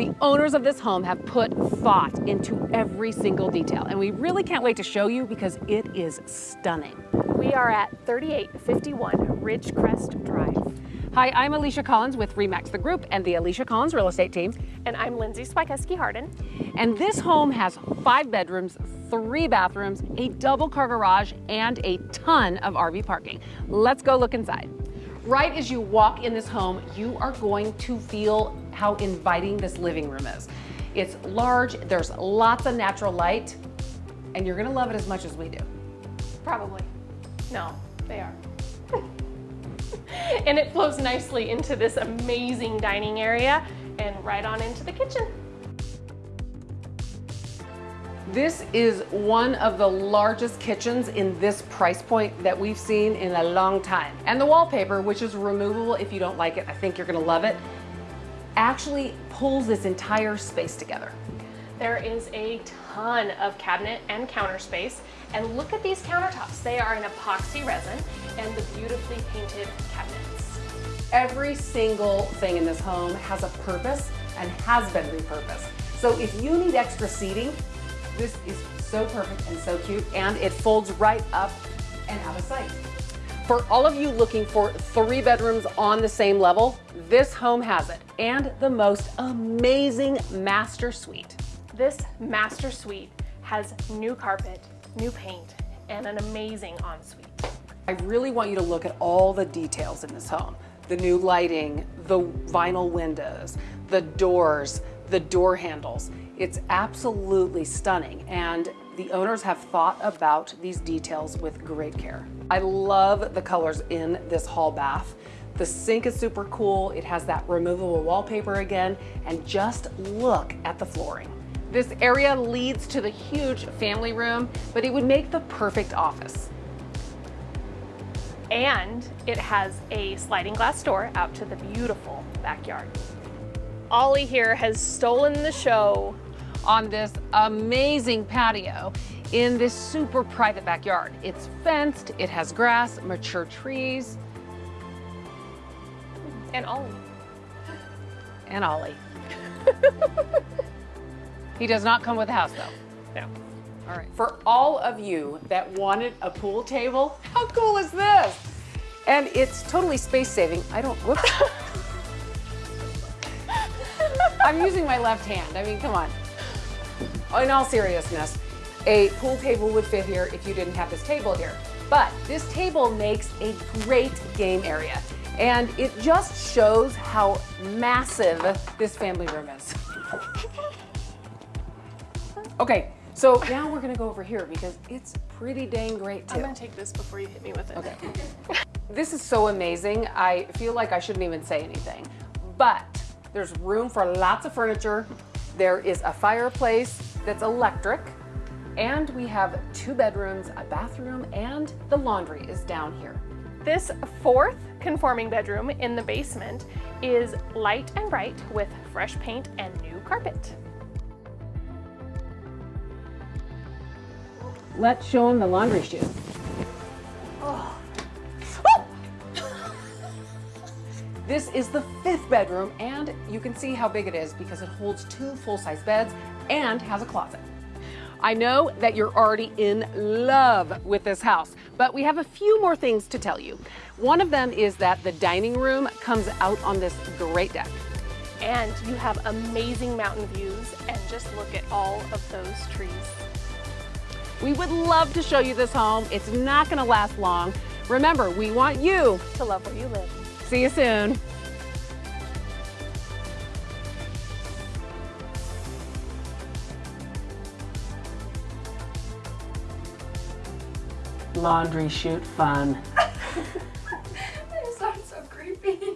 The owners of this home have put thought into every single detail, and we really can't wait to show you because it is stunning. We are at 3851 Ridgecrest Drive. Hi, I'm Alicia Collins with Remax the Group and the Alicia Collins Real Estate Team. And I'm Lindsay Spikeski Harden. And this home has five bedrooms, three bathrooms, a double car garage, and a ton of RV parking. Let's go look inside. Right as you walk in this home, you are going to feel how inviting this living room is. It's large, there's lots of natural light, and you're gonna love it as much as we do. Probably. No, they are. and it flows nicely into this amazing dining area and right on into the kitchen. This is one of the largest kitchens in this price point that we've seen in a long time. And the wallpaper, which is removable if you don't like it, I think you're gonna love it, actually pulls this entire space together. There is a ton of cabinet and counter space. And look at these countertops. They are an epoxy resin and the beautifully painted cabinets. Every single thing in this home has a purpose and has been repurposed. So if you need extra seating, this is so perfect and so cute, and it folds right up and out of sight. For all of you looking for three bedrooms on the same level, this home has it, and the most amazing master suite. This master suite has new carpet, new paint, and an amazing ensuite. I really want you to look at all the details in this home. The new lighting, the vinyl windows, the doors, the door handles. It's absolutely stunning and the owners have thought about these details with great care. I love the colors in this hall bath. The sink is super cool. It has that removable wallpaper again and just look at the flooring. This area leads to the huge family room, but it would make the perfect office. And it has a sliding glass door out to the beautiful backyard. Ollie here has stolen the show on this amazing patio in this super private backyard. It's fenced, it has grass, mature trees. And Ollie. And Ollie. he does not come with a house though. No. All right. For all of you that wanted a pool table, how cool is this? And it's totally space saving. I don't, whoops. I'm using my left hand. I mean, come on in all seriousness, a pool table would fit here if you didn't have this table here. But this table makes a great game area. And it just shows how massive this family room is. Okay, so now we're gonna go over here because it's pretty dang great too. I'm gonna take this before you hit me with it. Okay. this is so amazing. I feel like I shouldn't even say anything. But there's room for lots of furniture. There is a fireplace that's electric. And we have two bedrooms, a bathroom, and the laundry is down here. This fourth conforming bedroom in the basement is light and bright with fresh paint and new carpet. Let's show them the laundry chute. This is the fifth bedroom and you can see how big it is because it holds two full-size beds and has a closet. I know that you're already in love with this house, but we have a few more things to tell you. One of them is that the dining room comes out on this great deck. And you have amazing mountain views and just look at all of those trees. We would love to show you this home. It's not gonna last long. Remember, we want you to love where you live. See you soon. Laundry chute fun. I just sound so creepy.